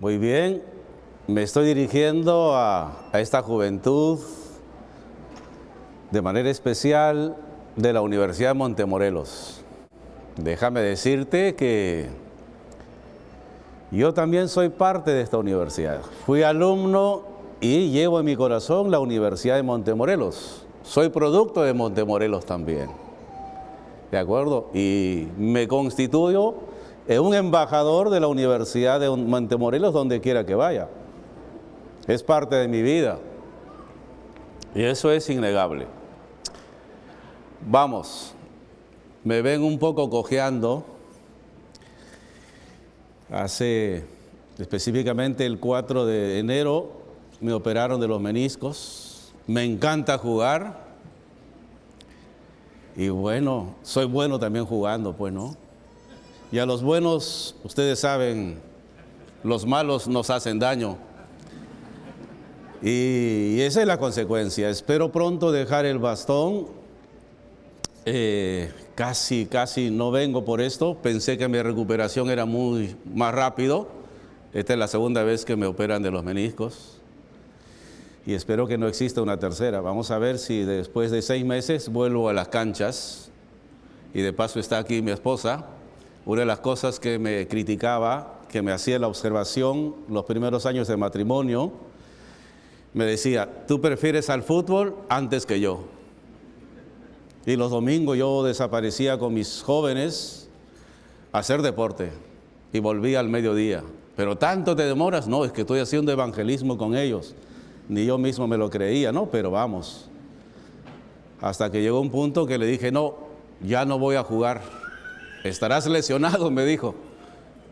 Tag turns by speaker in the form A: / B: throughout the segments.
A: Muy bien, me estoy dirigiendo a, esta juventud de manera especial de la Universidad de Montemorelos. Déjame decirte que yo también soy parte de esta universidad. Fui alumno y llevo en mi corazón la Universidad de Montemorelos. Soy producto de Montemorelos también. ¿De acuerdo? Y me constituyo en un embajador de la Universidad de Montemorelos donde quiera que vaya. Es parte de mi vida. Y eso es innegable. Vamos, me ven un poco cojeando. Hace específicamente el 4 de enero me operaron de los meniscos. Me encanta jugar. Y bueno, soy bueno también jugando, pues, ¿no? Y a los buenos, ustedes saben, los malos nos hacen daño. Y esa es la consecuencia. Espero pronto dejar el bastón eh, casi, casi no vengo por esto. Pensé que mi recuperación era muy más rápido. Esta es la segunda vez que me operan de los meniscos. Y espero que no exista una tercera. Vamos a ver si después de seis meses vuelvo a las canchas. Y de paso está aquí mi esposa. Una de las cosas que me criticaba, que me hacía la observación los primeros años de matrimonio, me decía, tú prefieres al fútbol antes que yo. Y los domingos yo desaparecía con mis jóvenes a hacer deporte y volvía al mediodía. Pero tanto te demoras, no, es que estoy haciendo evangelismo con ellos. Ni yo mismo me lo creía, no, pero vamos. Hasta que llegó un punto que le dije, no, ya no voy a jugar. Estarás lesionado, me dijo.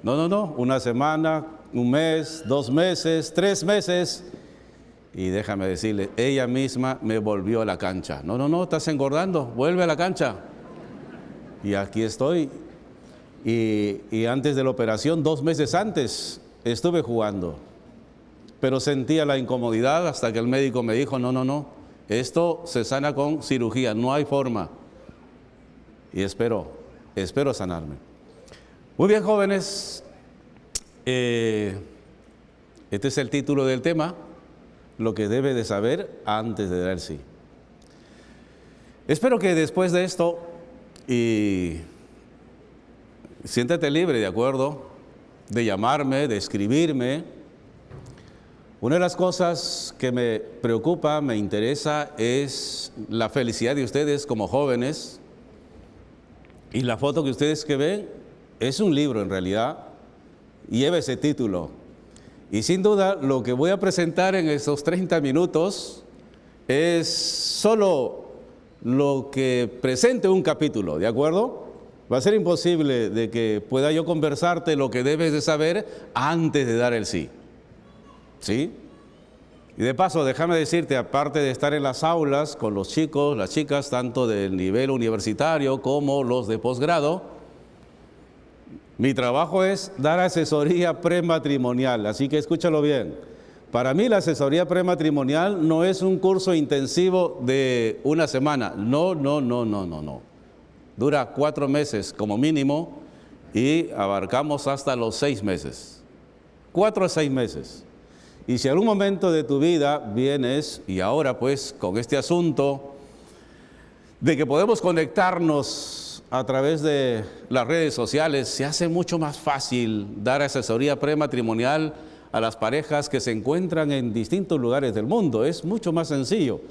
A: No, no, no, una semana, un mes, dos meses, tres meses. Y déjame decirle, ella misma me volvió a la cancha. No, no, no, estás engordando, vuelve a la cancha. Y aquí estoy. Y, antes de la operación, dos meses antes, estuve jugando. Pero sentía la incomodidad hasta que el médico me dijo, no, no, no, esto se sana con cirugía, no hay forma. Y espero, espero sanarme. Muy bien, jóvenes. Eh, este es el título del tema lo que debe de saber antes de dar sí. Espero que después de esto, y siéntate libre, ¿de acuerdo? De llamarme, de escribirme. Una de las cosas que me preocupa, me interesa, es la felicidad de ustedes como jóvenes. Y la foto que ustedes que ven es un libro en realidad. Lleva ese título, y sin duda lo que voy a presentar en esos 30 minutos es solo lo que presente un capítulo, ¿de acuerdo? Va a ser imposible de que pueda yo conversarte lo que debes de saber antes de dar el sí. ¿Sí? Y de paso, déjame decirte, aparte de estar en las aulas con los chicos, las chicas, tanto del nivel universitario como los de posgrado, mi trabajo es dar asesoría prematrimonial, así que escúchalo bien. Para mí la asesoría prematrimonial no es un curso intensivo de una semana. No, no, no, no, no, no. Dura cuatro meses como mínimo y abarcamos hasta los seis meses. Cuatro a seis meses. Y si algún momento de tu vida vienes, y ahora pues con este asunto de que podemos conectarnos a través de las redes sociales se hace mucho más fácil dar asesoría prematrimonial a las parejas que se encuentran en distintos lugares del mundo. Es mucho más sencillo.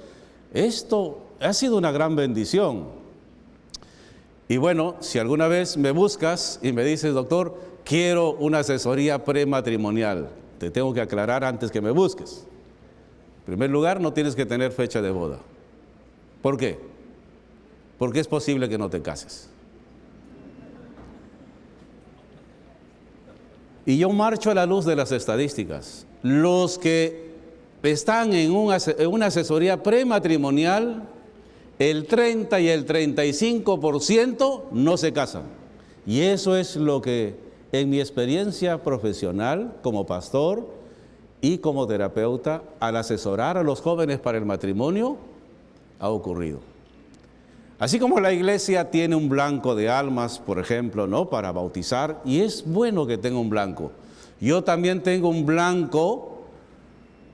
A: Esto ha sido una gran bendición. Y bueno, si alguna vez me buscas y me dices, doctor, quiero una asesoría prematrimonial, te tengo que aclarar antes que me busques. En primer lugar, no tienes que tener fecha de boda. ¿Por qué? porque es posible que no te cases. Y yo marcho a la luz de las estadísticas. Los que están en una asesoría prematrimonial, el 30 y el 35% no se casan. Y eso es lo que en mi experiencia profesional como pastor y como terapeuta, al asesorar a los jóvenes para el matrimonio, ha ocurrido. Así como la iglesia tiene un blanco de almas, por ejemplo, ¿no? para bautizar, y es bueno que tenga un blanco, yo también tengo un blanco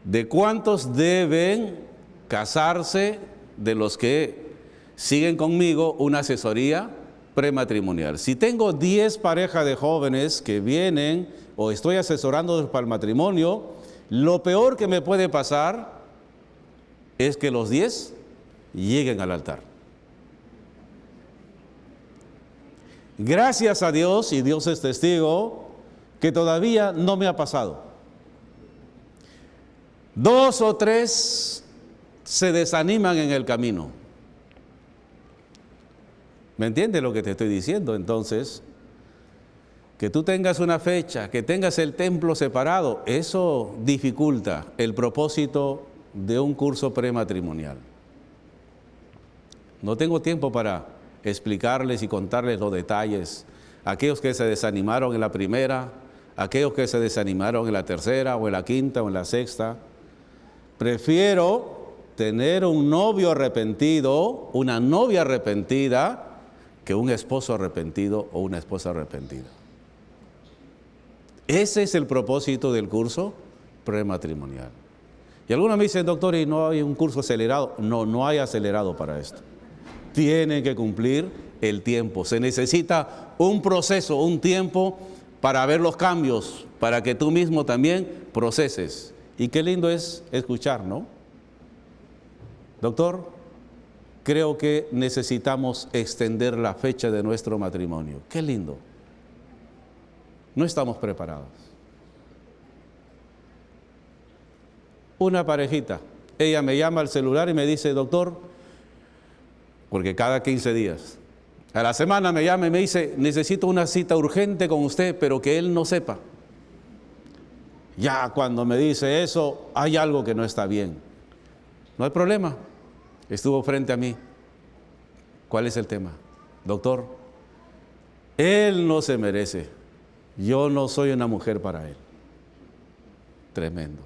A: de cuántos deben casarse de los que siguen conmigo una asesoría prematrimonial. Si tengo 10 parejas de jóvenes que vienen o estoy asesorando para el matrimonio, lo peor que me puede pasar es que los 10 lleguen al altar. Gracias a Dios, y Dios es testigo, que todavía no me ha pasado. Dos o tres se desaniman en el camino. ¿Me entiendes lo que te estoy diciendo? Entonces, que tú tengas una fecha, que tengas el templo separado, eso dificulta el propósito de un curso prematrimonial. No tengo tiempo para explicarles y contarles los detalles. Aquellos que se desanimaron en la primera, aquellos que se desanimaron en la tercera o en la quinta o en la sexta. Prefiero tener un novio arrepentido, una novia arrepentida, que un esposo arrepentido o una esposa arrepentida. Ese es el propósito del curso prematrimonial. Y algunos me dicen, doctor, ¿y no hay un curso acelerado? No, no hay acelerado para esto. Tienen que cumplir el tiempo. Se necesita un proceso, un tiempo para ver los cambios, para que tú mismo también proceses. Y qué lindo es escuchar, ¿no? Doctor, creo que necesitamos extender la fecha de nuestro matrimonio. Qué lindo. No estamos preparados. Una parejita, ella me llama al celular y me dice, doctor, porque cada 15 días, a la semana me llama y me dice, necesito una cita urgente con usted, pero que él no sepa. Ya cuando me dice eso, hay algo que no está bien. No hay problema. Estuvo frente a mí. ¿Cuál es el tema? Doctor, él no se merece yo no soy una mujer para él. Tremendo.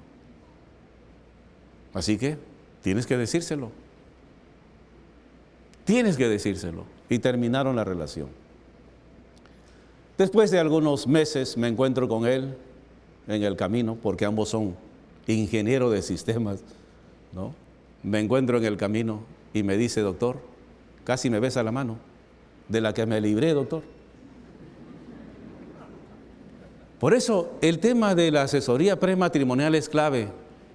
A: Así que tienes que decírselo. Tienes que decírselo. Y terminaron la relación. Después de algunos meses me encuentro con él en el camino, porque ambos son ingenieros de sistemas, ¿no? Me encuentro en el camino y me dice, doctor, casi me besa la mano, de la que me libré, doctor. Por eso el tema de la asesoría prematrimonial es clave.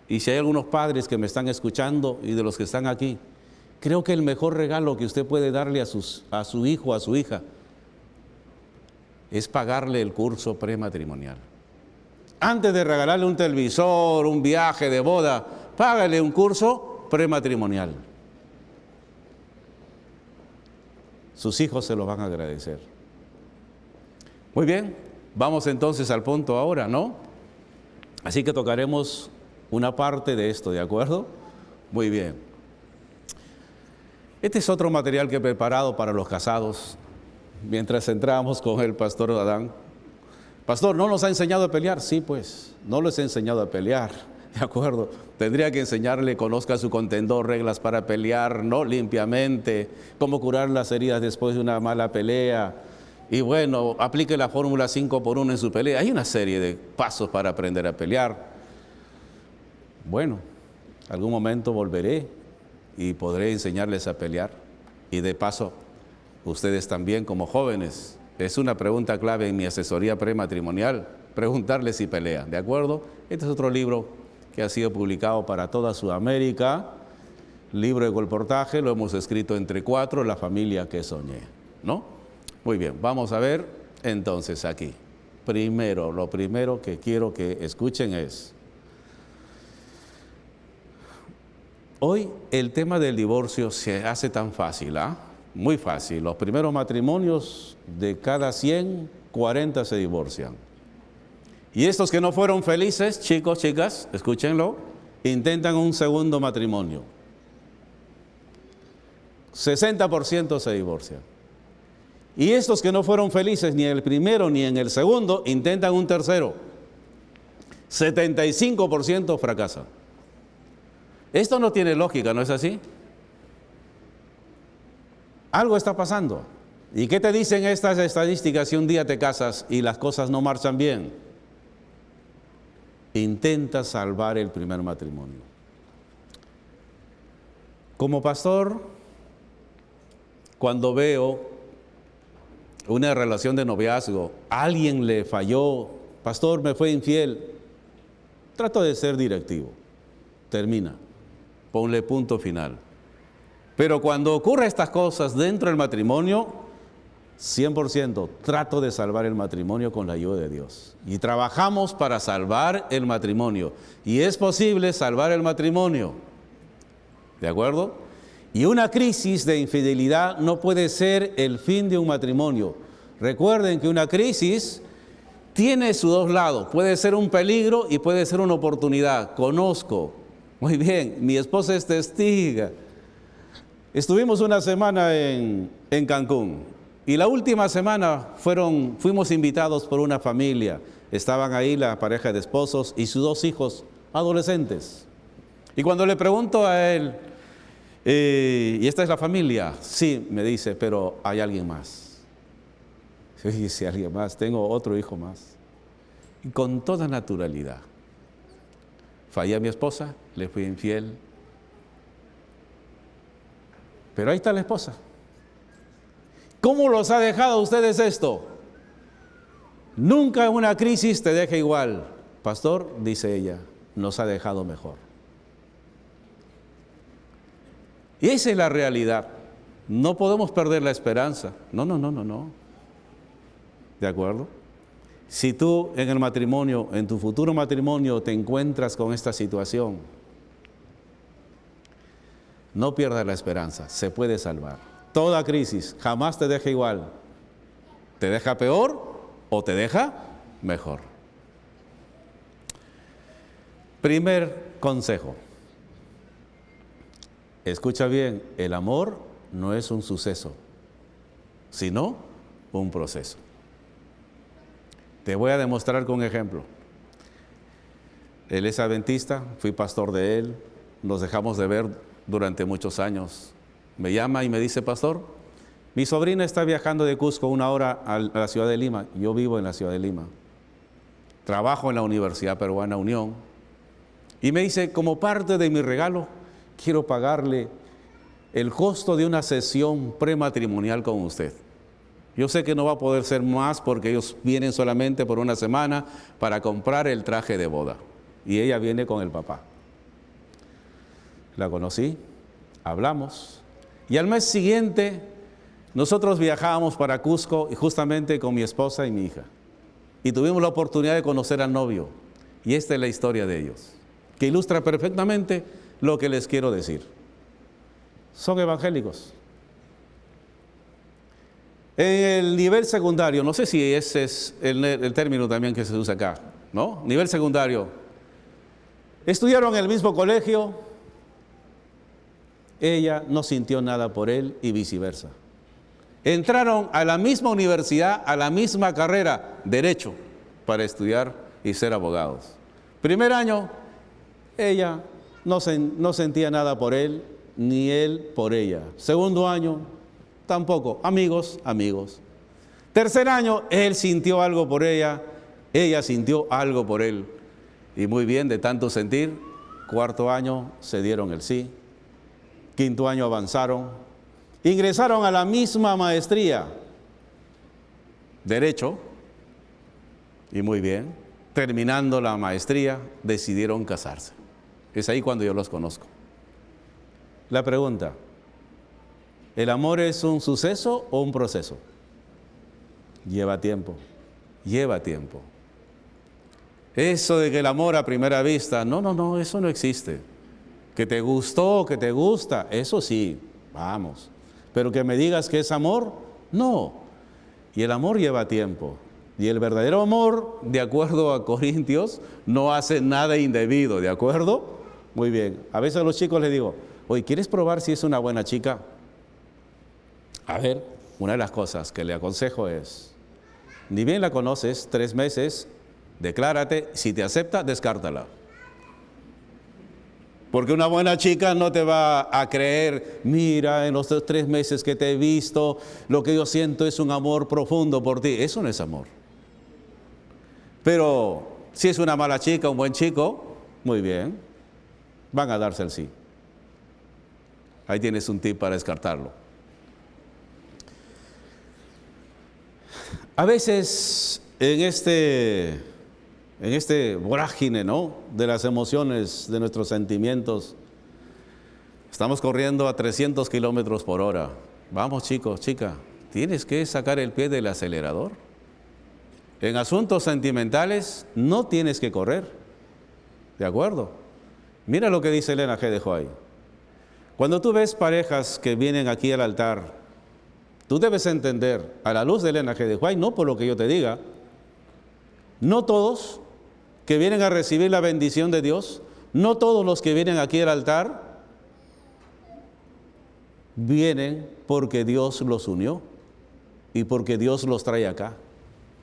A: Y si hay algunos padres que me están escuchando y de los que están aquí, creo que el mejor regalo que usted puede darle a, sus, a su hijo, a su hija, es pagarle el curso prematrimonial. Antes de regalarle un televisor, un viaje de boda, págale un curso prematrimonial. Sus hijos se lo van a agradecer. Muy bien, Vamos entonces al punto ahora, ¿no? Así que tocaremos una parte de esto, ¿de acuerdo? Muy bien. Este es otro material que he preparado para los casados. Mientras entramos con el pastor Adán. Pastor, ¿no nos ha enseñado a pelear? Sí, pues, no les he enseñado a pelear. ¿De acuerdo? Tendría que enseñarle, conozca su contendor, reglas para pelear, ¿no? Limpiamente, cómo curar las heridas después de una mala pelea, y bueno, aplique la fórmula 5 por 1 en su pelea. Hay una serie de pasos para aprender a pelear. Bueno, algún momento volveré y podré enseñarles a pelear. Y de paso, ustedes también como jóvenes, es una pregunta clave en mi asesoría prematrimonial, preguntarles si pelean, ¿de acuerdo? Este es otro libro que ha sido publicado para toda Sudamérica, libro de colportaje, lo hemos escrito entre cuatro, La familia que soñé, ¿no? Muy bien, vamos a ver entonces aquí. Primero, lo primero que quiero que escuchen es, hoy el tema del divorcio se hace tan fácil, ¿ah? Muy fácil. Los primeros matrimonios de cada 100, 40 se divorcian. Y estos que no fueron felices, chicos, chicas, escúchenlo, intentan un segundo matrimonio. 60% se divorcian. Y estos que no fueron felices ni en el primero ni en el segundo, intentan un tercero. 75% fracasan. Esto no tiene lógica, ¿no es así? Algo está pasando. ¿Y qué te dicen estas estadísticas si un día te casas y las cosas no marchan bien? Intenta salvar el primer matrimonio. Como pastor, cuando veo una relación de noviazgo, alguien le falló, pastor, me fue infiel, trato de ser directivo. Termina, ponle punto final. Pero cuando ocurren estas cosas dentro del matrimonio, 100% trato de salvar el matrimonio con la ayuda de Dios. Y trabajamos para salvar el matrimonio. Y es posible salvar el matrimonio. ¿De acuerdo? Y una crisis de infidelidad no puede ser el fin de un matrimonio. Recuerden que una crisis tiene sus dos lados. Puede ser un peligro y puede ser una oportunidad. Conozco. Muy bien, mi esposa es testiga. Estuvimos una semana en, en Cancún y la última semana fueron, fuimos invitados por una familia. Estaban ahí la pareja de esposos y sus dos hijos adolescentes. Y cuando le pregunto a él, eh, ¿y esta es la familia? Sí, me dice, pero hay alguien más. Yo dice, alguien más, tengo otro hijo más. Y con toda naturalidad. Fallé a mi esposa, le fui infiel. Pero ahí está la esposa. ¿Cómo los ha dejado a ustedes esto? Nunca una crisis te deja igual. Pastor, dice ella, nos ha dejado mejor. Y esa es la realidad. No podemos perder la esperanza. No, no, no, no, no. ¿De acuerdo? Si tú en el matrimonio, en tu futuro matrimonio, te encuentras con esta situación, no pierdas la esperanza, se puede salvar. Toda crisis jamás te deja igual. ¿Te deja peor o te deja mejor? Primer consejo. Escucha bien, el amor no es un suceso, sino un proceso. Te voy a demostrar con un ejemplo. Él es adventista, fui pastor de él, nos dejamos de ver durante muchos años me llama y me dice, pastor, mi sobrina está viajando de Cusco una hora a la ciudad de Lima. Yo vivo en la ciudad de Lima. Trabajo en la Universidad Peruana Unión. Y me dice, como parte de mi regalo, quiero pagarle el costo de una sesión prematrimonial con usted. Yo sé que no va a poder ser más porque ellos vienen solamente por una semana para comprar el traje de boda. Y ella viene con el papá. La conocí, hablamos, y al mes siguiente, nosotros viajábamos para Cusco y justamente con mi esposa y mi hija. Y tuvimos la oportunidad de conocer al novio. Y esta es la historia de ellos, que ilustra perfectamente lo que les quiero decir. Son evangélicos. En el nivel secundario, no sé si ese es el, el término también que se usa acá, ¿no? Nivel secundario. Estudiaron en el mismo colegio, ella no sintió nada por él y viceversa. Entraron a la misma universidad, a la misma carrera, derecho, para estudiar y ser abogados. Primer año, ella no, no sentía nada por él, ni él por ella. Segundo año, tampoco. Amigos, amigos. Tercer año, él sintió algo por ella, ella sintió algo por él. Y muy bien, de tanto sentir, cuarto año se dieron el sí, quinto año avanzaron, ingresaron a la misma maestría, derecho, y muy bien, terminando la maestría, decidieron casarse. Es ahí cuando yo los conozco. La pregunta, ¿el amor es un suceso o un proceso? Lleva tiempo, lleva tiempo. Eso de que el amor a primera vista, no, no, no, eso no existe. Que te gustó, que te gusta, eso sí, vamos. Pero que me digas que es amor, no. Y el amor lleva tiempo. Y el verdadero amor, de acuerdo a Corintios, no hace nada indebido, ¿de acuerdo? Muy bien. A veces a los chicos les digo, oye, ¿quieres probar si es una buena chica? A ver, una de las cosas que le aconsejo es, ni bien la conoces, tres meses, declárate, si te acepta, descártala. Porque una buena chica no te va a creer, mira, en los tres meses que te he visto, lo que yo siento es un amor profundo por ti. Eso no es amor. Pero Si es una mala chica, un buen chico, muy bien, van a darse el sí. Ahí tienes un tip para descartarlo. A veces en este, en este vorágine ¿no? de las emociones, de nuestros sentimientos, estamos corriendo a 300 kilómetros por hora. Vamos chicos, chica, tienes que sacar el pie del acelerador. En asuntos sentimentales no tienes que correr. ¿De acuerdo? Mira lo que dice Elena G. de Hoy. Cuando tú ves parejas que vienen aquí al altar, tú debes entender, a la luz de Elena G. de Hoy, no por lo que yo te diga, no todos que vienen a recibir la bendición de Dios, no todos los que vienen aquí al altar, vienen porque Dios los unió y porque Dios los trae acá.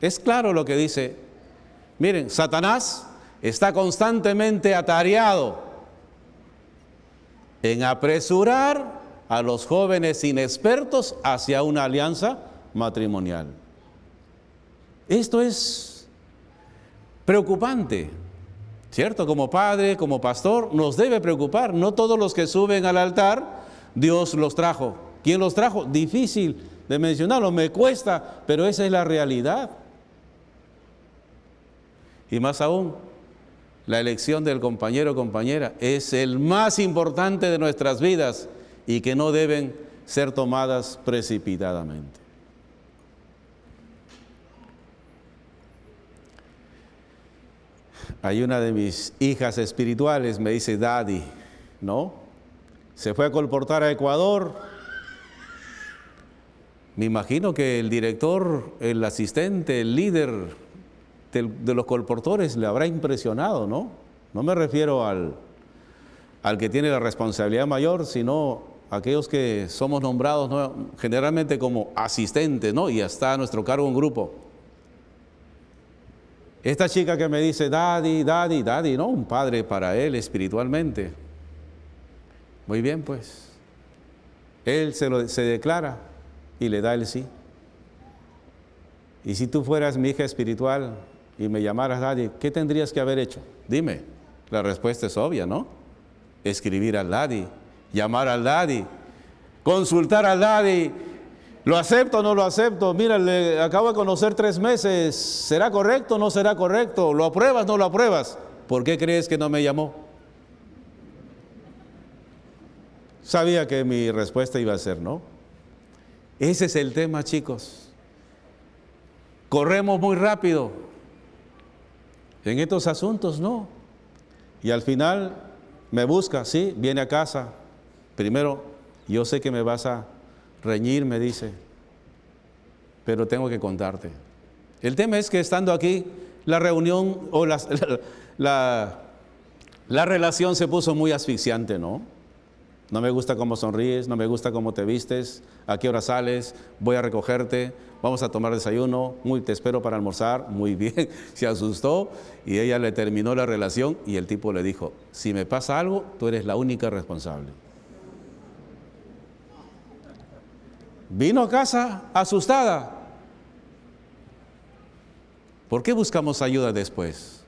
A: Es claro lo que dice. Miren, Satanás está constantemente atareado en apresurar a los jóvenes inexpertos hacia una alianza matrimonial. Esto es preocupante, ¿cierto? Como padre, como pastor, nos debe preocupar. No todos los que suben al altar, Dios los trajo. ¿Quién los trajo? Difícil de mencionarlo, me cuesta, pero esa es la realidad. Y más aún, la elección del compañero o compañera es el más importante de nuestras vidas y que no deben ser tomadas precipitadamente. Hay una de mis hijas espirituales, me dice Daddy, ¿no? Se fue a colportar a Ecuador. Me imagino que el director, el asistente, el líder de, los colportores le habrá impresionado, ¿no? No me refiero al, al que tiene la responsabilidad mayor, sino aquellos que somos nombrados generalmente como asistentes, ¿no? Y está a nuestro cargo un grupo. Esta chica que me dice, daddy, daddy, daddy, ¿no? Un padre para él espiritualmente. Muy bien, pues. Él se, lo, se declara y le da el sí. Y si tú fueras mi hija espiritual, y me llamaras daddy, ¿qué tendrías que haber hecho? Dime. La respuesta es obvia, ¿no? Escribir al daddy, llamar al daddy, consultar al daddy. ¿Lo acepto o no lo acepto? Mira, le acabo de conocer tres meses. ¿Será correcto o no será correcto? ¿Lo apruebas o no lo apruebas? ¿Por qué crees que no me llamó? Sabía que mi respuesta iba a ser no. Ese es el tema, chicos. Corremos muy rápido. En estos asuntos no. Y al final me busca, sí, viene a casa. Primero, yo sé que me vas a reñir, me dice, pero tengo que contarte. El tema es que estando aquí, la reunión o la, la, la relación se puso muy asfixiante, ¿no? No me gusta cómo sonríes, no me gusta cómo te vistes, a qué hora sales, voy a recogerte, vamos a tomar desayuno, muy te espero para almorzar, muy bien, se asustó y ella le terminó la relación y el tipo le dijo, si me pasa algo, tú eres la única responsable. Vino a casa asustada. ¿Por qué buscamos ayuda después?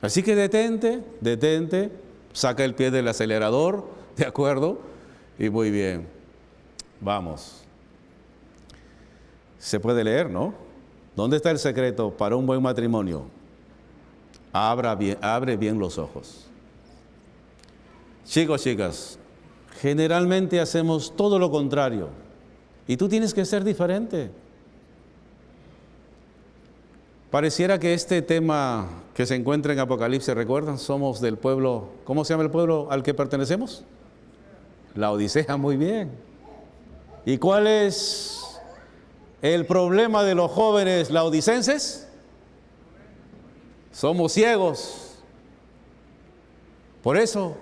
A: Así que detente, detente, saca el pie del acelerador, ¿de acuerdo? Y muy bien, vamos. Se puede leer, ¿no? ¿Dónde está el secreto para un buen matrimonio? Abra bien, abre bien los ojos. Chicos, chicas, generalmente hacemos todo lo contrario. Y tú tienes que ser diferente. Pareciera que este tema que se encuentra en Apocalipsis, ¿recuerdan? Somos del pueblo, ¿cómo se llama el pueblo al que pertenecemos? La Odisea, muy bien. ¿Y cuál es el problema de los jóvenes laodicenses? Somos ciegos. Por eso,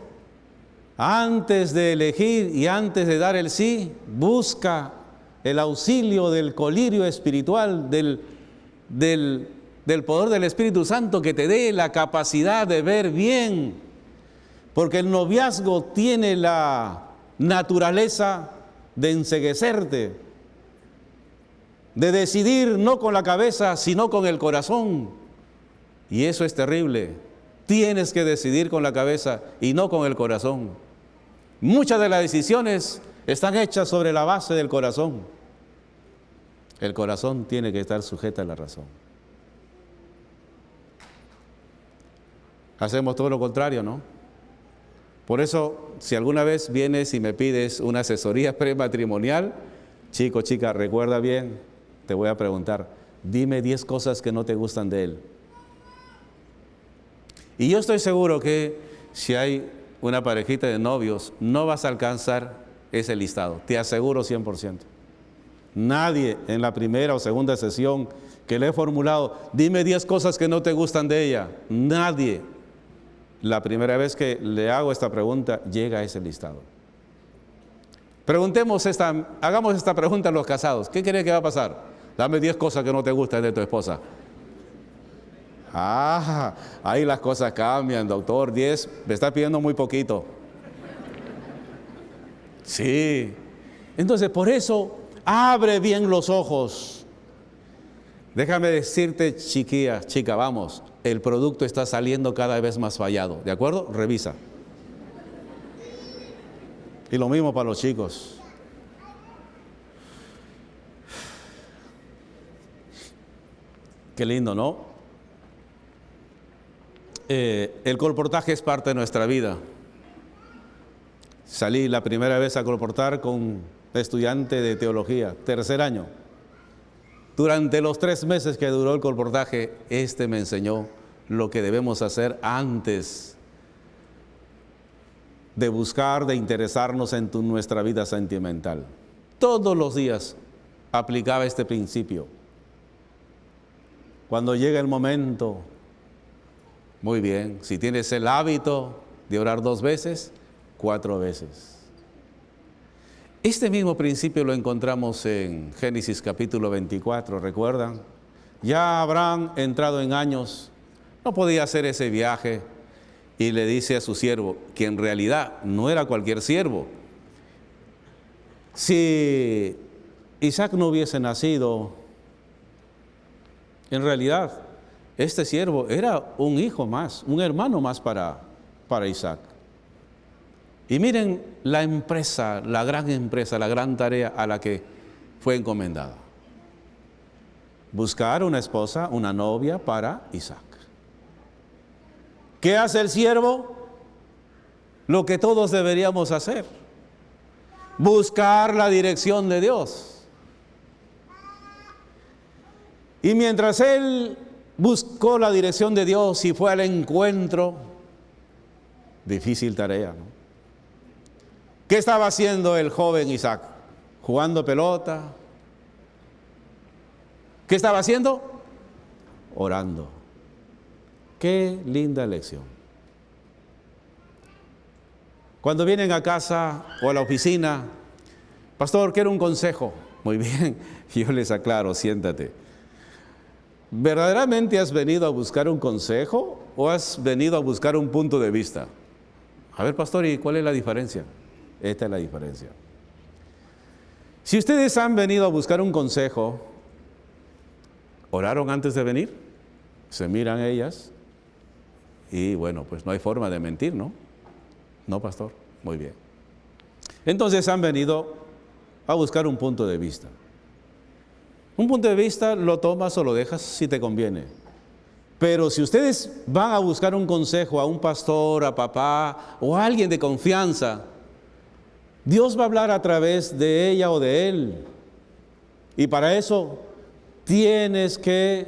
A: antes de elegir y antes de dar el sí, busca el auxilio del colirio espiritual, del, del, poder del Espíritu Santo que te dé la capacidad de ver bien. Porque el noviazgo tiene la naturaleza de enseguecerte de decidir no con la cabeza, sino con el corazón. Y eso es terrible. Tienes que decidir con la cabeza y no con el corazón. Muchas de las decisiones están hechas sobre la base del corazón. El corazón tiene que estar sujeto a la razón. Hacemos todo lo contrario, ¿no? Por eso, si alguna vez vienes y me pides una asesoría prematrimonial, chico, chica, recuerda bien, te voy a preguntar, dime 10 cosas que no te gustan de él. Y yo estoy seguro que si hay una parejita de novios, no vas a alcanzar ese listado, te aseguro 100%. Nadie en la primera o segunda sesión que le he formulado, dime 10 cosas que no te gustan de ella, nadie. La primera vez que le hago esta pregunta, llega a ese listado. Preguntemos esta, hagamos esta pregunta a los casados. ¿Qué cree que va a pasar? Dame 10 cosas que no te gustan de tu esposa. Ah, ahí las cosas cambian, doctor. 10, me está pidiendo muy poquito. Sí. Entonces, por eso, abre bien los ojos. Déjame decirte, chiquilla, chica, vamos, el producto está saliendo cada vez más fallado. ¿De acuerdo? Revisa. Y lo mismo para los chicos. Qué lindo, ¿no? Eh, el colportaje es parte de nuestra vida. Salí la primera vez a colportar con estudiante de teología, tercer año. Durante los tres meses que duró el colportaje, este me enseñó lo que debemos hacer antes de buscar, de interesarnos en nuestra vida sentimental. Todos los días aplicaba este principio. Cuando llega el momento muy bien, si tienes el hábito de orar dos veces, cuatro veces. Este mismo principio lo encontramos en Génesis capítulo 24, ¿recuerdan? Ya Abraham, entrado en años, no podía hacer ese viaje y le dice a su siervo, que en realidad no era cualquier siervo. Si Isaac no hubiese nacido, en realidad este siervo era un hijo más, un hermano más para, para Isaac. Y miren la empresa, la gran empresa, la gran tarea a la que fue encomendada. Buscar una esposa, una novia para Isaac. ¿Qué hace el siervo? Lo que todos deberíamos hacer. Buscar la dirección de Dios. Y mientras él buscó la dirección de Dios y fue al encuentro. Difícil tarea, ¿no? ¿Qué estaba haciendo el joven Isaac? Jugando pelota. ¿Qué estaba haciendo? Orando. Qué linda lección. Cuando vienen a casa o a la oficina, pastor, quiero un consejo. Muy bien, yo les aclaro, siéntate. ¿Verdaderamente has venido a buscar un consejo o has venido a buscar un punto de vista? A ver, pastor, ¿y cuál es la diferencia? Esta es la diferencia. Si ustedes han venido a buscar un consejo, ¿oraron antes de venir? Se miran ellas y bueno, pues no hay forma de mentir, ¿no? No, pastor. Muy bien. Entonces han venido a buscar un punto de vista. Un punto de vista lo tomas o lo dejas si te conviene. Pero si ustedes van a buscar un consejo a un pastor, a papá o a alguien de confianza, Dios va a hablar a través de ella o de él. Y para eso tienes que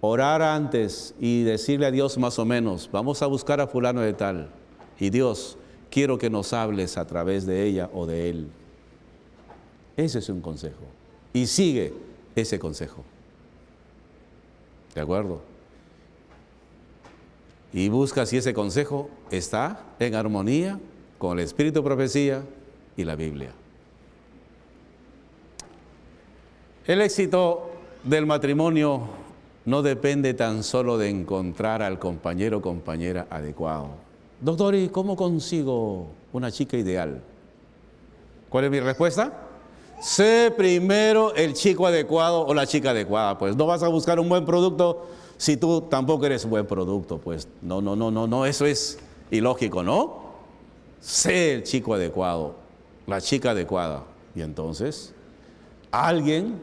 A: orar antes y decirle a Dios más o menos, vamos a buscar a fulano de tal. Y Dios, quiero que nos hables a través de ella o de él. Ese es un consejo. Y sigue ese consejo. ¿De acuerdo? Y busca si ese consejo está en armonía con el espíritu profecía y la Biblia. El éxito del matrimonio no depende tan solo de encontrar al compañero o compañera adecuado. Doctor, ¿y cómo consigo una chica ideal? ¿Cuál es mi respuesta? Sé primero el chico adecuado o la chica adecuada. Pues no vas a buscar un buen producto si tú tampoco eres buen producto? Pues no, no, no, no, no, eso es ilógico, ¿no? Sé el chico adecuado, la chica adecuada. Y entonces, alguien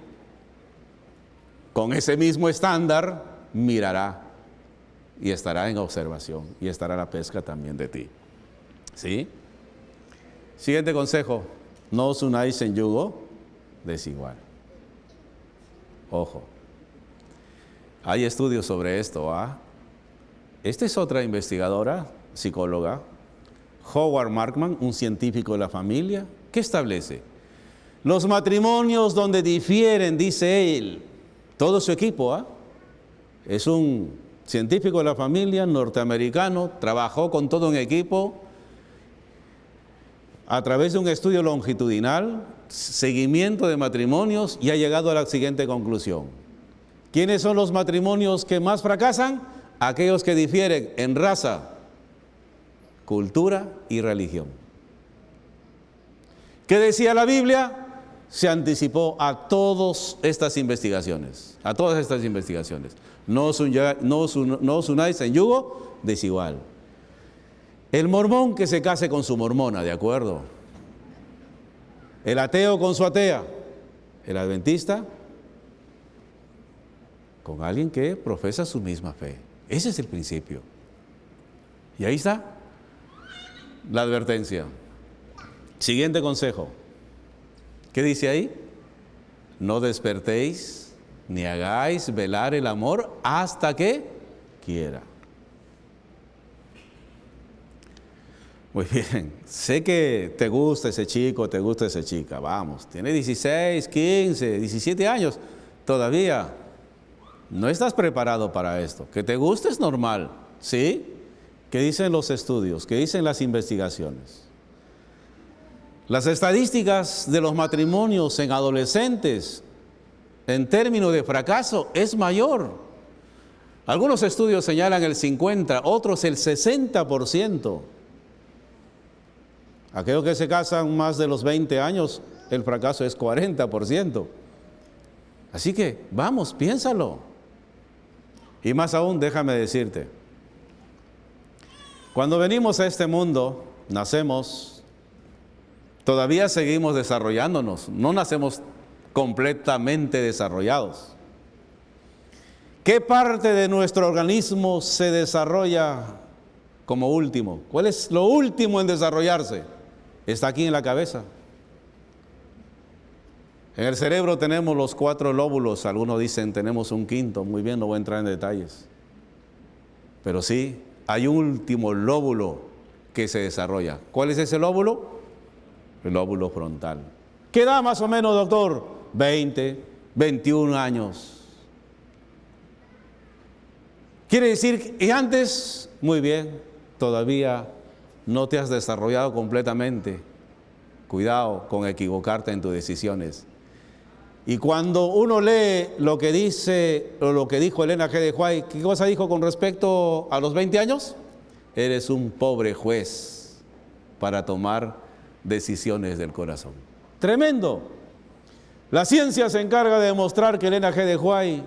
A: con ese mismo estándar mirará y estará en observación y estará la pesca también de ti. ¿Sí? Siguiente consejo, no os unáis en yugo desigual. Ojo, hay estudios sobre esto. ¿ah? Esta es otra investigadora, psicóloga, Howard Markman, un científico de la familia, ¿qué establece? Los matrimonios donde difieren, dice él, todo su equipo, ¿ah? es un científico de la familia norteamericano, trabajó con todo un equipo a través de un estudio longitudinal, seguimiento de matrimonios y ha llegado a la siguiente conclusión. ¿Quiénes son los matrimonios que más fracasan? Aquellos que difieren en raza, cultura y religión. ¿Qué decía la Biblia? Se anticipó a todas estas investigaciones, a todas estas investigaciones. No os, unáis en yugo desigual. El mormón que se case con su mormona, ¿de acuerdo? El ateo con su atea. El adventista con alguien que profesa su misma fe. Ese es el principio. Y ahí está la advertencia. Siguiente consejo. ¿Qué dice ahí? No despertéis ni hagáis velar el amor hasta que quiera. Muy bien, sé que te gusta ese chico, te gusta esa chica, vamos, tiene 16, 15, 17 años, todavía no estás preparado para esto. Que te guste es normal, ¿sí? ¿Qué dicen los estudios? ¿Qué dicen las investigaciones? Las estadísticas de los matrimonios en adolescentes en términos de fracaso es mayor. Algunos estudios señalan el 50, otros el 60%. Aquellos que se casan más de los 20 años, el fracaso es 40%. Así que, vamos, piénsalo. Y más aún, déjame decirte, cuando venimos a este mundo, nacemos, todavía seguimos desarrollándonos, no nacemos completamente desarrollados. ¿Qué parte de nuestro organismo se desarrolla como último? ¿Cuál es lo último en desarrollarse? Está aquí en la cabeza. En el cerebro tenemos los cuatro lóbulos, algunos dicen tenemos un quinto, muy bien, no voy a entrar en detalles. Pero sí, hay un último lóbulo que se desarrolla. ¿Cuál es ese lóbulo? El lóbulo frontal. ¿Qué da más o menos, doctor? 20, 21 años. Quiere decir que antes, muy bien, todavía no te has desarrollado completamente. Cuidado con equivocarte en tus decisiones. Y cuando uno lee lo que dice o lo que dijo Elena G. de Huay, ¿qué cosa dijo con respecto a los 20 años? Eres un pobre juez para tomar decisiones del corazón. Tremendo. La ciencia se encarga de demostrar que Elena G. de Huay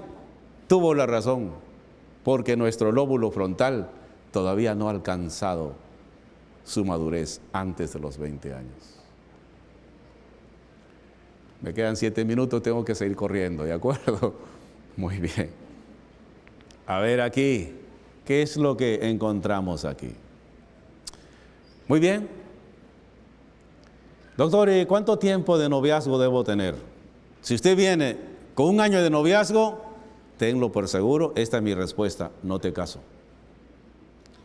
A: tuvo la razón, porque nuestro lóbulo frontal todavía no ha alcanzado su madurez antes de los 20 años. Me quedan siete minutos, tengo que seguir corriendo, ¿de acuerdo? Muy bien. A ver aquí, ¿qué es lo que encontramos aquí? Muy bien. Doctor, ¿y cuánto tiempo de noviazgo debo tener? Si usted viene con un año de noviazgo, tenlo por seguro, esta es mi respuesta, no te caso.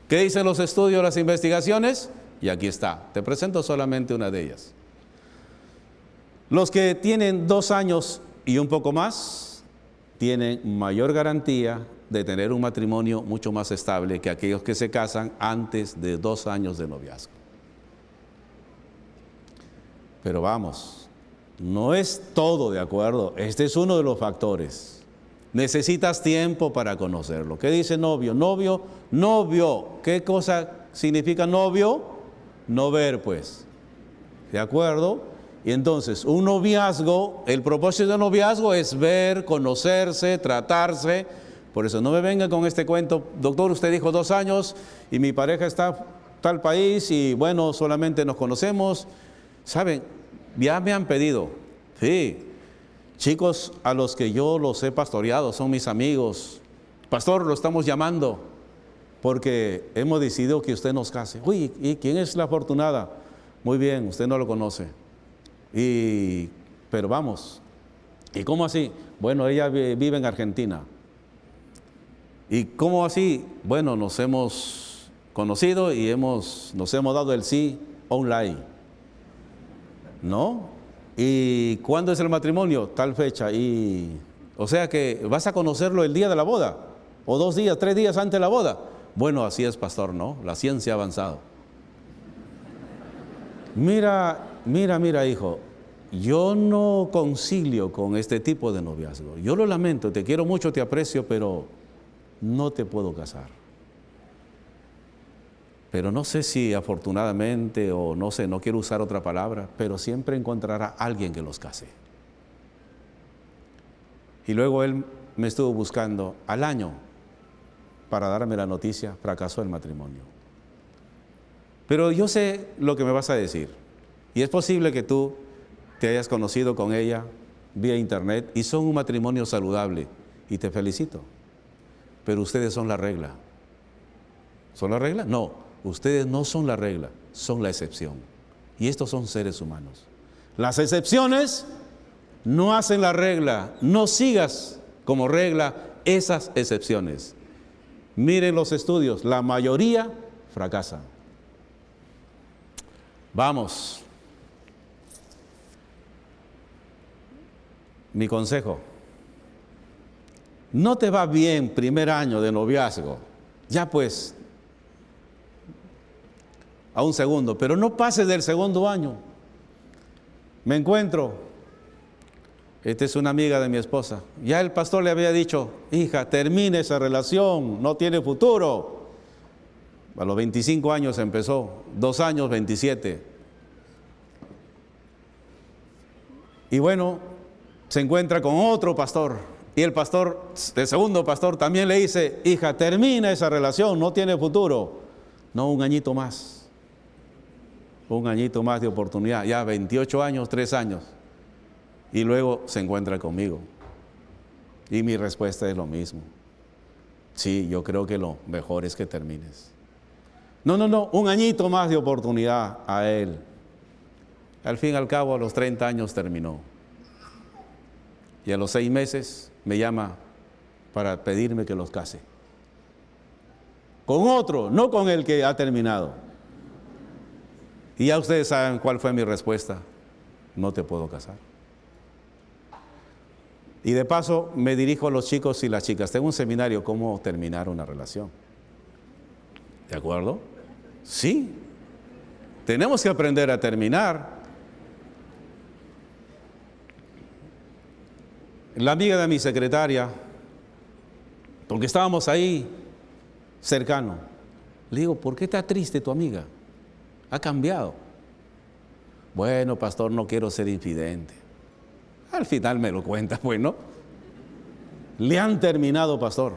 A: ¿Qué dicen los estudios, las investigaciones? Y aquí está. Te presento solamente una de ellas. Los que tienen dos años y un poco más tienen mayor garantía de tener un matrimonio mucho más estable que aquellos que se casan antes de dos años de noviazgo. Pero vamos, no es todo de acuerdo. Este es uno de los factores. Necesitas tiempo para conocerlo. ¿Qué dice novio? Novio, novio. ¿Qué cosa significa novio? No ver, pues. ¿De acuerdo? Y entonces, un noviazgo, el propósito del noviazgo es ver, conocerse, tratarse, Por eso no me venga con este cuento, doctor, usted dijo dos años y mi pareja está tal país y bueno, solamente nos conocemos. Saben, ya me han pedido, sí, chicos a los que yo los he pastoreado, son mis amigos. Pastor, lo estamos llamando porque hemos decidido que usted nos case. Uy, ¿y quién es la afortunada? Muy bien, usted no lo conoce. Y, pero vamos, ¿y cómo así? Bueno, ella vive en Argentina. ¿Y cómo así? Bueno, nos hemos conocido y hemos, nos hemos dado el sí online. ¿No? ¿Y cuándo es el matrimonio? Tal fecha. Y, o sea que vas a conocerlo el día de la boda, o dos días, tres días antes de la boda. Bueno, así es, pastor, ¿no? La ciencia ha avanzado. Mira, mira, mira, hijo, yo no concilio con este tipo de noviazgo. Yo lo lamento, te quiero mucho, te aprecio, pero no te puedo casar. Pero no sé si afortunadamente o no sé, no quiero usar otra palabra, pero siempre encontrará alguien que los case. Y luego él me estuvo buscando al año para darme la noticia, fracasó el matrimonio. Pero yo sé lo que me vas a decir. Y es posible que tú te hayas conocido con ella vía internet y son un matrimonio saludable. Y te felicito pero ustedes son la regla. ¿Son la regla? No, ustedes no son la regla, son la excepción. Y estos son seres humanos. Las excepciones no hacen la regla, no sigas como regla esas excepciones. Miren los estudios, la mayoría fracasa. Vamos. Mi consejo no te va bien primer año de noviazgo, ya pues a un segundo, pero no pases del segundo año. Me encuentro, esta es una amiga de mi esposa, ya el pastor le había dicho, hija, termine esa relación, no tiene futuro. A los 25 años empezó, dos años, 27. Y bueno, se encuentra con otro pastor y el pastor, el segundo pastor también le dice, hija, termina esa relación, no tiene futuro. No, un añito más. Un añito más de oportunidad. Ya 28 años, 3 años. Y luego se encuentra conmigo. Y mi respuesta es lo mismo. Sí, yo creo que lo mejor es que termines. No, no, no, un añito más de oportunidad a él. Al fin y al cabo, a los 30 años terminó. Y a los seis meses me llama para pedirme que los case. Con otro, no con el que ha terminado. Y ya ustedes saben cuál fue mi respuesta. No te puedo casar. Y de paso me dirijo a los chicos y las chicas. Tengo un seminario, cómo terminar una relación. ¿De acuerdo? Sí. Tenemos que aprender a terminar. la amiga de mi secretaria, porque estábamos ahí cercano, le digo, ¿por qué está triste tu amiga? Ha cambiado. Bueno, pastor, no quiero ser infidente. Al final me lo cuenta, bueno. Le han terminado, pastor.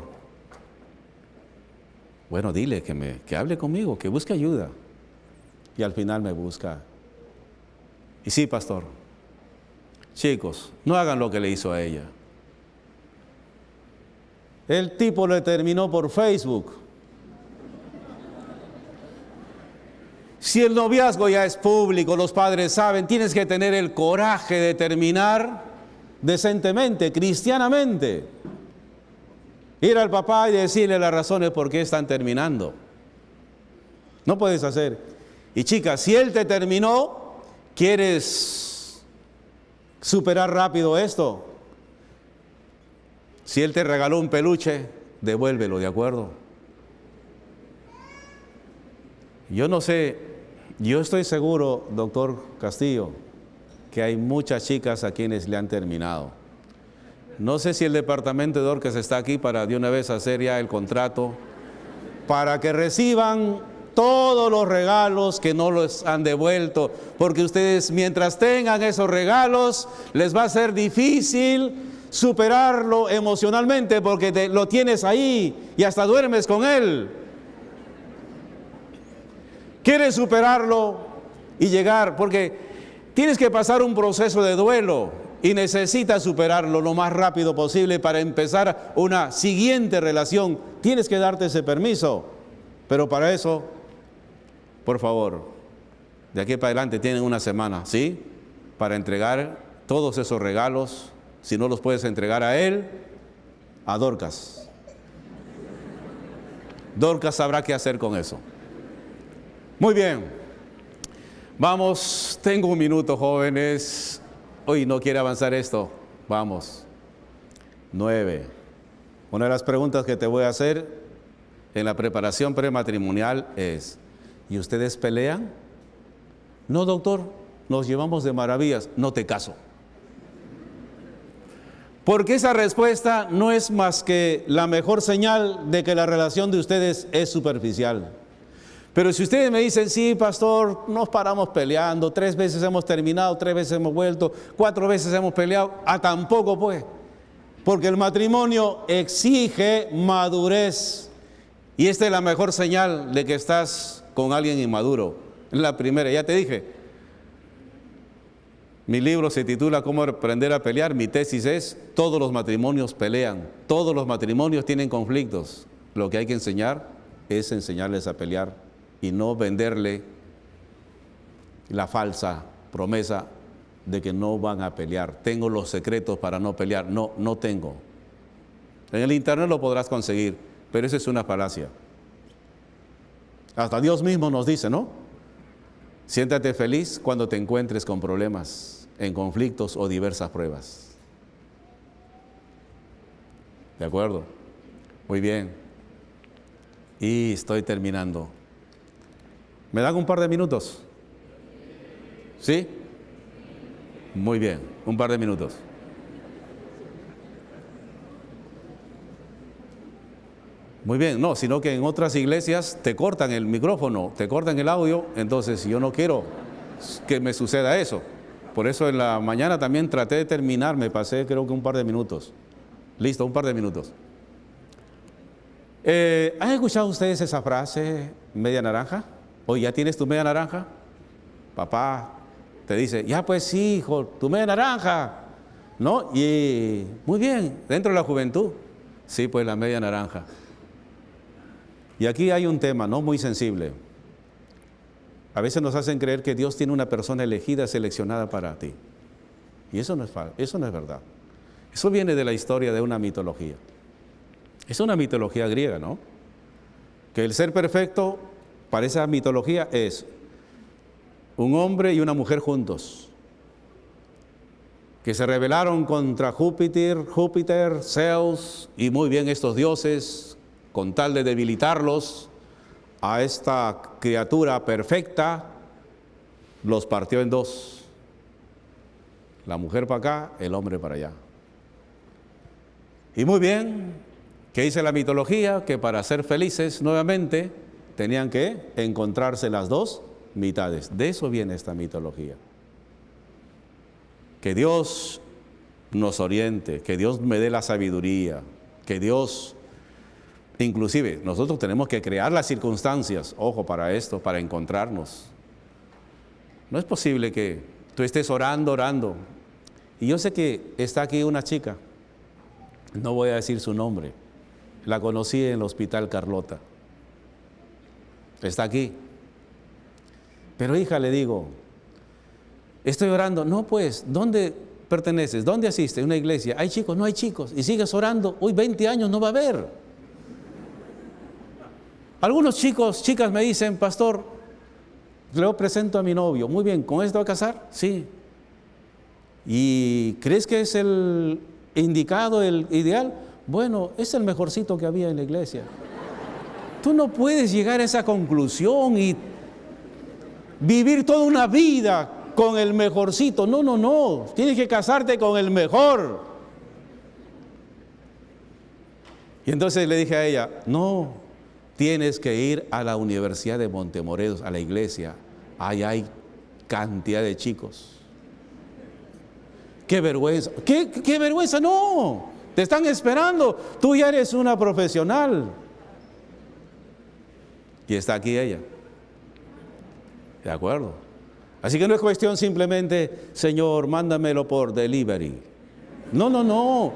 A: Bueno, dile que, me, que hable conmigo, que busque ayuda. Y al final me busca. Y sí, pastor, Chicos, no hagan lo que le hizo a ella. El tipo le terminó por Facebook. Si el noviazgo ya es público, los padres saben, tienes que tener el coraje de terminar decentemente, cristianamente. Ir al papá y decirle las razones por qué están terminando. No puedes hacer. Y chicas, si él te terminó, quieres superar rápido esto. Si él te regaló un peluche, devuélvelo, ¿de acuerdo? Yo no sé, yo estoy seguro, doctor Castillo, que hay muchas chicas a quienes le han terminado. No sé si el departamento de Orcas está aquí para de una vez hacer ya el contrato, para que reciban todos los regalos que no los han devuelto, porque ustedes mientras tengan esos regalos, les va a ser difícil superarlo emocionalmente porque te, lo tienes ahí y hasta duermes con él. Quieres superarlo y llegar porque tienes que pasar un proceso de duelo y necesitas superarlo lo más rápido posible para empezar una siguiente relación. Tienes que darte ese permiso, pero para eso, por favor, de aquí para adelante tienen una semana, ¿sí? Para entregar todos esos regalos si no los puedes entregar a él, a Dorcas. Dorcas sabrá qué hacer con eso. Muy bien. Vamos, tengo un minuto, jóvenes. Hoy no quiere avanzar esto. Vamos. Nueve. Una de las preguntas que te voy a hacer en la preparación prematrimonial es, ¿y ustedes pelean? No, doctor, nos llevamos de maravillas, no te caso. Porque esa respuesta no es más que la mejor señal de que la relación de ustedes es superficial. Pero si ustedes me dicen, sí, pastor, nos paramos peleando, tres veces hemos terminado, tres veces hemos vuelto, cuatro veces hemos peleado, a tampoco pues. Porque el matrimonio exige madurez. Y esta es la mejor señal de que estás con alguien inmaduro. La primera, ya te dije, mi libro se titula Cómo aprender a pelear. Mi tesis es, todos los matrimonios pelean, todos los matrimonios tienen conflictos. Lo que hay que enseñar es enseñarles a pelear y no venderle la falsa promesa de que no van a pelear. Tengo los secretos para no pelear. No, no tengo. En el internet lo podrás conseguir, pero eso es una falacia. Hasta Dios mismo nos dice, ¿no? Siéntate feliz cuando te encuentres con problemas en conflictos o diversas pruebas. ¿De acuerdo? Muy bien. Y estoy terminando. ¿Me dan un par de minutos? ¿Sí? Muy bien, un par de minutos. Muy bien, no, sino que en otras iglesias te cortan el micrófono, te cortan el audio, entonces yo no quiero que me suceda eso. Por eso en la mañana también traté de terminar, me pasé creo que un par de minutos. Listo, un par de minutos. Eh, ¿Han escuchado ustedes esa frase, media naranja? ¿O ya tienes tu media naranja? Papá te dice, ya pues sí, hijo, tu media naranja. ¿No? Y muy bien, dentro de la juventud. Sí, pues la media naranja. Y aquí hay un tema, ¿no? Muy sensible. A veces nos hacen creer que Dios tiene una persona elegida, seleccionada para ti. Y eso no es, eso no es verdad. Eso viene de la historia de una mitología. Es una mitología griega, ¿no? Que el ser perfecto para esa mitología es un hombre y una mujer juntos, que se rebelaron contra Júpiter, Júpiter, Zeus y muy bien estos dioses, con tal de debilitarlos, a esta criatura perfecta, los partió en dos. La mujer para acá, el hombre para allá. Y muy bien, ¿qué dice la mitología? Que para ser felices nuevamente tenían que encontrarse las dos mitades. De eso viene esta mitología. Que Dios nos oriente, que Dios me dé la sabiduría, que Dios Inclusive nosotros tenemos que crear las circunstancias, ojo, para esto, para encontrarnos. No es posible que tú estés orando, orando. Y yo sé que está aquí una chica, no voy a decir su nombre, la conocí en el hospital Carlota. Está aquí. Pero hija, le digo, estoy orando. No, pues, ¿dónde perteneces? ¿Dónde asistes? Una iglesia. Hay chicos, no hay chicos. Y sigues orando. Uy, 20 años no va a haber. Algunos chicos, chicas me dicen, pastor, le presento a mi novio. Muy bien, ¿con este va a casar? Sí. ¿Y crees que es el indicado, el ideal? Bueno, es el mejorcito que había en la iglesia. Tú no puedes llegar a esa conclusión y vivir toda una vida con el mejorcito. No, no, no. Tienes que casarte con el mejor. Y entonces le dije a ella, no, Tienes que ir a la Universidad de Montemorelos, a la iglesia. Ahí hay cantidad de chicos. qué vergüenza. ¿Qué, qué vergüenza? No, te están esperando. Tú ya eres una profesional. Y está aquí ella. ¿De acuerdo? Así que no es cuestión simplemente, Señor, mándamelo por delivery. No, no, no.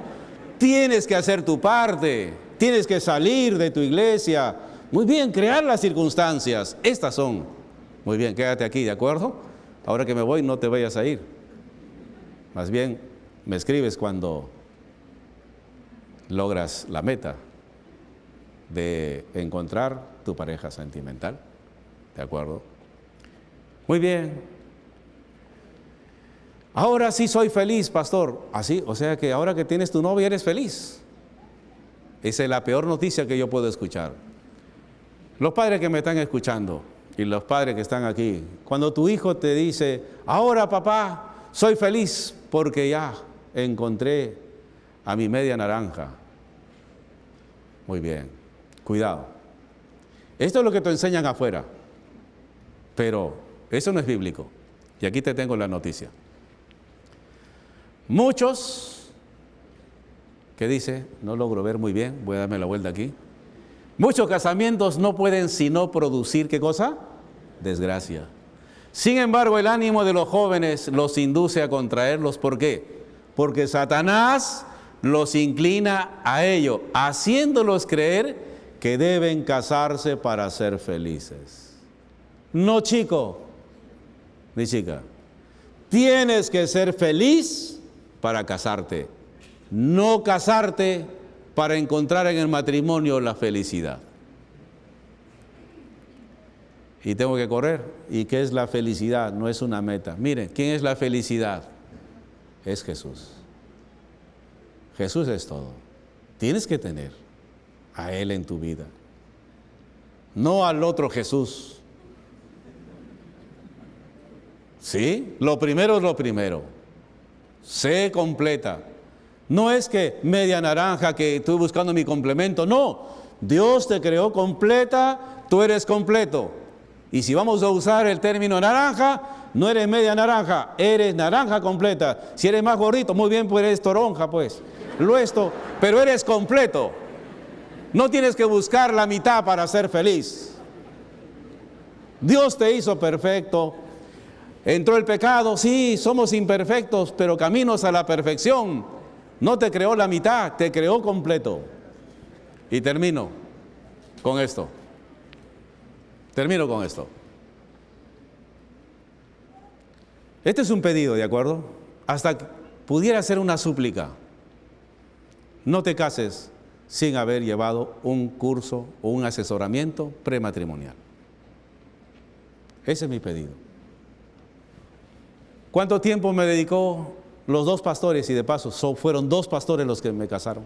A: Tienes que hacer tu parte. Tienes que salir de tu iglesia. Muy bien, crear las circunstancias. Estas son. Muy bien, quédate aquí, ¿de acuerdo? Ahora que me voy, no te vayas a ir. Más bien, me escribes cuando logras la meta de encontrar tu pareja sentimental. ¿De acuerdo? Muy bien. Ahora sí soy feliz, pastor. Así, o sea que ahora que tienes tu novia eres feliz. Esa es la peor noticia que yo puedo escuchar. Los padres que me están escuchando y los padres que están aquí, cuando tu hijo te dice, ahora papá, soy feliz porque ya encontré a mi media naranja. Muy bien, cuidado. Esto es lo que te enseñan afuera, pero eso no es bíblico. Y aquí te tengo la noticia. Muchos, ¿qué dice? No logro ver muy bien, voy a darme la vuelta aquí. Muchos casamientos no pueden sino producir, ¿qué cosa? Desgracia. Sin embargo, el ánimo de los jóvenes los induce a contraerlos. ¿Por qué? Porque Satanás los inclina a ello, haciéndolos creer que deben casarse para ser felices. No, chico, ni chica. Tienes que ser feliz para casarte, no casarte para encontrar en el matrimonio la felicidad. Y tengo que correr. ¿Y qué es la felicidad? No es una meta. Mire, ¿quién es la felicidad? Es Jesús. Jesús es todo. Tienes que tener a Él en tu vida. No al otro Jesús. ¿Sí? Lo primero es lo primero. Sé completa. No es que media naranja que estoy buscando mi complemento. No. Dios te creó completa, tú eres completo. Y si vamos a usar el término naranja, no eres media naranja, eres naranja completa. Si eres más gordito, muy bien, pues eres toronja, pues lo esto, pero eres completo. No tienes que buscar la mitad para ser feliz. Dios te hizo perfecto. Entró el pecado, sí, somos imperfectos, pero caminos a la perfección. No te creó la mitad, te creó completo. Y termino con esto. Termino con esto. Este es un pedido, ¿de acuerdo? Hasta pudiera ser una súplica. No te cases sin haber llevado un curso o un asesoramiento prematrimonial. Ese es mi pedido. ¿Cuánto tiempo me dedicó los dos pastores? Y de paso, fueron dos pastores los que me casaron.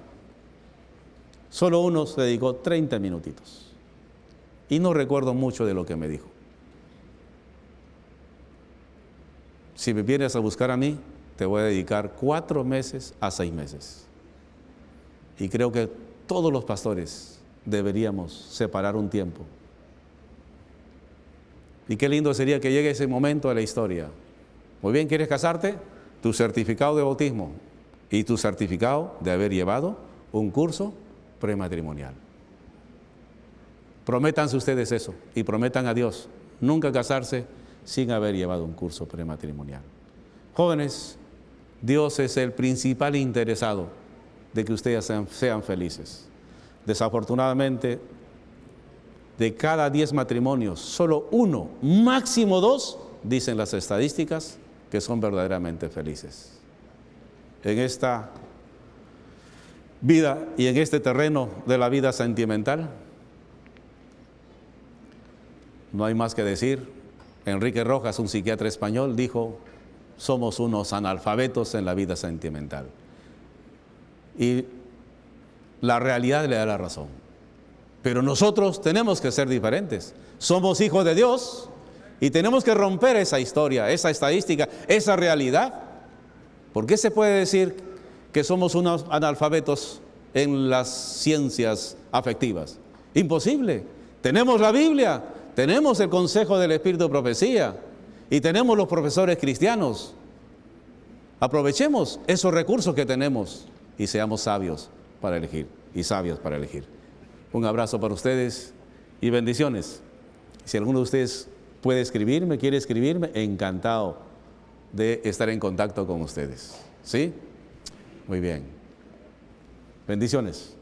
A: Solo uno se dedicó 30 minutitos. Y no recuerdo mucho de lo que me dijo. Si me vienes a buscar a mí, te voy a dedicar cuatro meses a seis meses. Y creo que todos los pastores deberíamos separar un tiempo. Y qué lindo sería que llegue ese momento de la historia. Muy bien, ¿quieres casarte? Tu certificado de bautismo y tu certificado de haber llevado un curso prematrimonial. Prométanse ustedes eso y prometan a Dios nunca casarse sin haber llevado un curso prematrimonial. Jóvenes, Dios es el principal interesado de que ustedes sean, felices. Desafortunadamente, de cada diez matrimonios, solo uno, máximo dos, dicen las estadísticas, que son verdaderamente felices. En esta vida y en este terreno de la vida sentimental, no hay más que decir. Enrique Rojas, un psiquiatra español, dijo, somos unos analfabetos en la vida sentimental y la realidad le da la razón. Pero nosotros tenemos que ser diferentes. Somos hijos de Dios y tenemos que romper esa historia, esa estadística, esa realidad. ¿Por qué se puede decir que somos unos analfabetos en las ciencias afectivas? Imposible. Tenemos la Biblia, tenemos el consejo del Espíritu de Profecía y tenemos los profesores cristianos. aprovechemos esos recursos que tenemos y seamos sabios para elegir y sabios para elegir. Un abrazo para ustedes y bendiciones. Si alguno de ustedes puede escribirme, quiere escribirme, encantado de estar en contacto con ustedes. ¿Sí? Muy bien. Bendiciones.